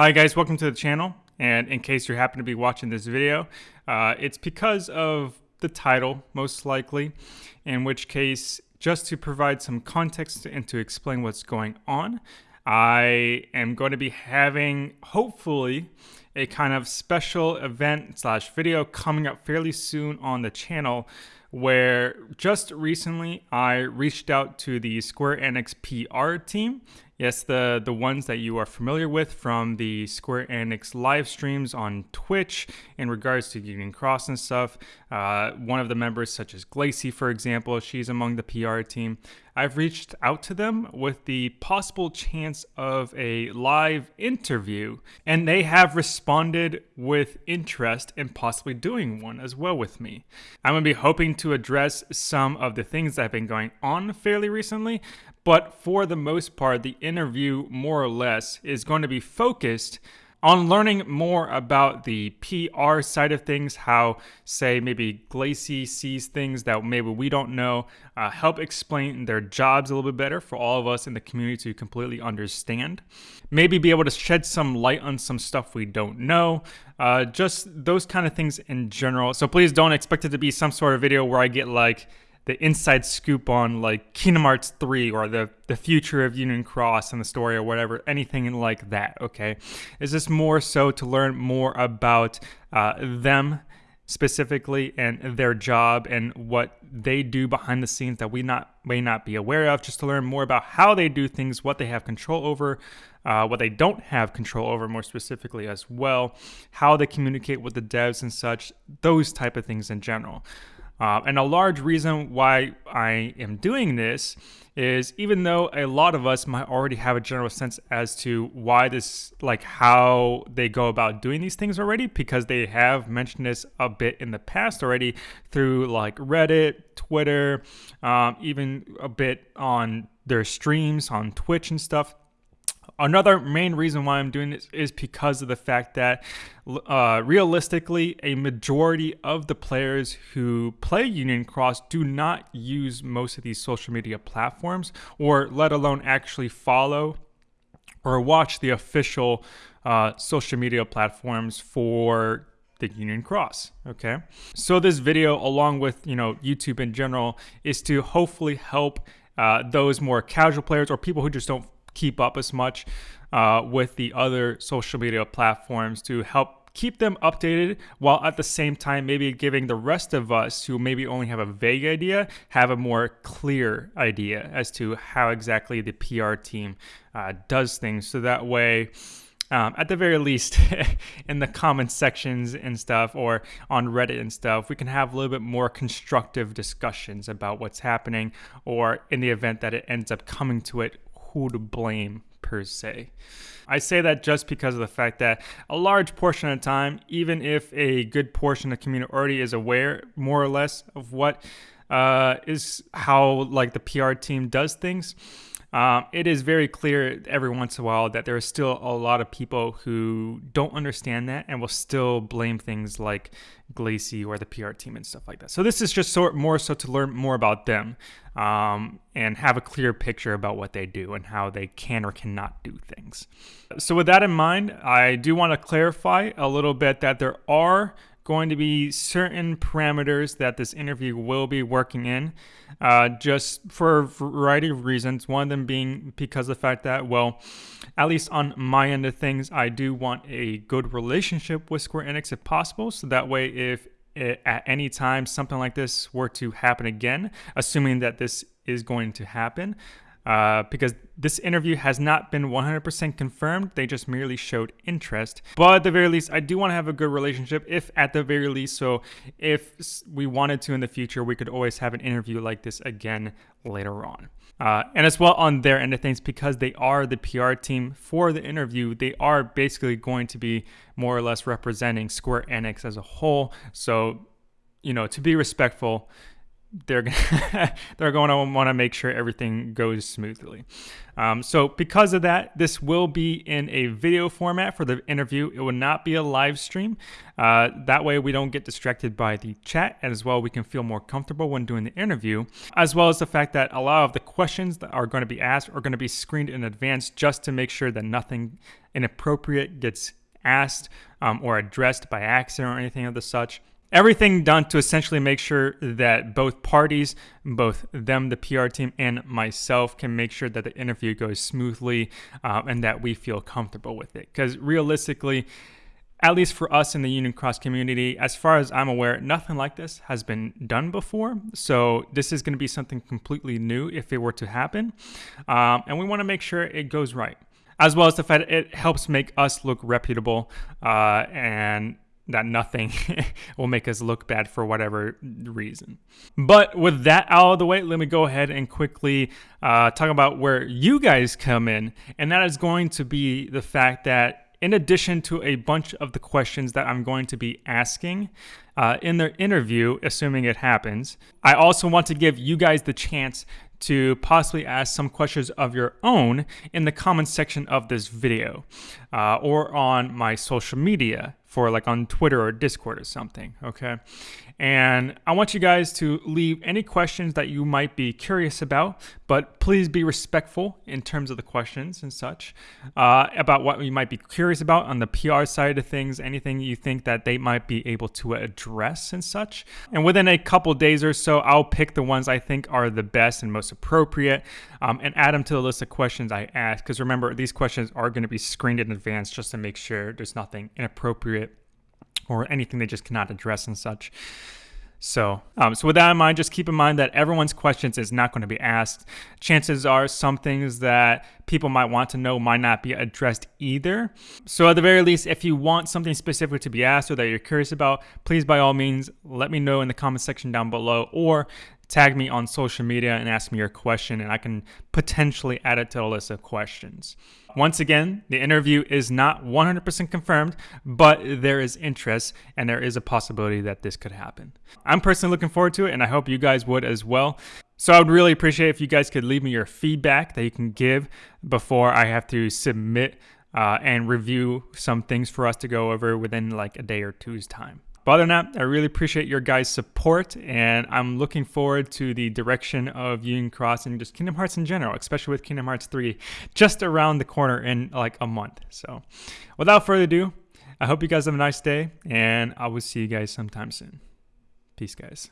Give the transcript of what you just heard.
Hi guys, welcome to the channel. And in case you happen to be watching this video, uh, it's because of the title, most likely, in which case, just to provide some context and to explain what's going on, I am going to be having, hopefully, a kind of special event slash video coming up fairly soon on the channel where just recently I reached out to the Square Enix PR team Yes, the, the ones that you are familiar with from the Square Enix live streams on Twitch in regards to Union Cross and stuff. Uh, one of the members, such as Glacy, for example, she's among the PR team. I've reached out to them with the possible chance of a live interview, and they have responded with interest in possibly doing one as well with me. I'm to be hoping to address some of the things that have been going on fairly recently, but for the most part, the interview, more or less, is going to be focused on learning more about the PR side of things, how, say, maybe Glacy sees things that maybe we don't know, uh, help explain their jobs a little bit better for all of us in the community to completely understand. Maybe be able to shed some light on some stuff we don't know, uh, just those kind of things in general. So please don't expect it to be some sort of video where I get like, the inside scoop on like Kingdom Hearts 3 or the, the future of Union Cross and the story or whatever, anything like that, okay? Is this more so to learn more about uh, them specifically and their job and what they do behind the scenes that we not may not be aware of, just to learn more about how they do things, what they have control over, uh, what they don't have control over more specifically as well, how they communicate with the devs and such, those type of things in general. Uh, and a large reason why I am doing this is even though a lot of us might already have a general sense as to why this, like how they go about doing these things already, because they have mentioned this a bit in the past already through like Reddit, Twitter, um, even a bit on their streams on Twitch and stuff. Another main reason why I'm doing this is because of the fact that uh, realistically, a majority of the players who play Union Cross do not use most of these social media platforms, or let alone actually follow or watch the official uh, social media platforms for the Union Cross. Okay, so this video, along with you know YouTube in general, is to hopefully help uh, those more casual players or people who just don't keep up as much uh, with the other social media platforms to help keep them updated while at the same time maybe giving the rest of us who maybe only have a vague idea have a more clear idea as to how exactly the PR team uh, does things. So that way um, at the very least in the comment sections and stuff or on reddit and stuff we can have a little bit more constructive discussions about what's happening or in the event that it ends up coming to it who to blame per se. I say that just because of the fact that a large portion of the time, even if a good portion of the community already is aware more or less of what uh, is how like the PR team does things, um, it is very clear every once in a while that there are still a lot of people who don't understand that and will still blame things like Glacy or the PR team and stuff like that. So this is just sort more so to learn more about them um, and have a clear picture about what they do and how they can or cannot do things. So with that in mind, I do want to clarify a little bit that there are going to be certain parameters that this interview will be working in, uh, just for a variety of reasons. One of them being because of the fact that, well, at least on my end of things, I do want a good relationship with Square Enix if possible. So that way, if it, at any time something like this were to happen again, assuming that this is going to happen, uh, because this interview has not been 100% confirmed. They just merely showed interest. But at the very least, I do want to have a good relationship, if at the very least. So if we wanted to in the future, we could always have an interview like this again later on. Uh, and as well on their end of things, because they are the PR team for the interview, they are basically going to be more or less representing Square Enix as a whole. So, you know, to be respectful, they're they're going to want to make sure everything goes smoothly. Um, so because of that, this will be in a video format for the interview. It will not be a live stream. Uh, that way we don't get distracted by the chat and as well we can feel more comfortable when doing the interview, as well as the fact that a lot of the questions that are going to be asked are going to be screened in advance just to make sure that nothing inappropriate gets asked um, or addressed by accident or anything of the such everything done to essentially make sure that both parties, both them, the PR team, and myself can make sure that the interview goes smoothly uh, and that we feel comfortable with it. Because realistically, at least for us in the Union Cross community, as far as I'm aware, nothing like this has been done before. So this is going to be something completely new if it were to happen. Um, and we want to make sure it goes right. As well as the fact it helps make us look reputable uh, and that nothing will make us look bad for whatever reason. But with that out of the way, let me go ahead and quickly uh, talk about where you guys come in. And that is going to be the fact that in addition to a bunch of the questions that I'm going to be asking uh, in the interview, assuming it happens, I also want to give you guys the chance to possibly ask some questions of your own in the comments section of this video uh, or on my social media for like on Twitter or Discord or something, okay? And I want you guys to leave any questions that you might be curious about, but please be respectful in terms of the questions and such uh, about what you might be curious about on the PR side of things, anything you think that they might be able to address and such. And within a couple days or so, I'll pick the ones I think are the best and most appropriate um, and add them to the list of questions I ask. Because remember, these questions are going to be screened in advance just to make sure there's nothing inappropriate or anything they just cannot address and such. So, um, so with that in mind, just keep in mind that everyone's questions is not going to be asked. Chances are some things that people might want to know might not be addressed either. So at the very least, if you want something specific to be asked or that you're curious about, please by all means, let me know in the comment section down below or tag me on social media and ask me your question and I can potentially add it to the list of questions. Once again, the interview is not 100% confirmed, but there is interest and there is a possibility that this could happen. I'm personally looking forward to it and I hope you guys would as well. So I would really appreciate if you guys could leave me your feedback that you can give before I have to submit uh, and review some things for us to go over within like a day or two's time. But other than that, I really appreciate your guys' support, and I'm looking forward to the direction of Union Cross and just Kingdom Hearts in general, especially with Kingdom Hearts 3 just around the corner in like a month. So, without further ado, I hope you guys have a nice day, and I will see you guys sometime soon. Peace, guys.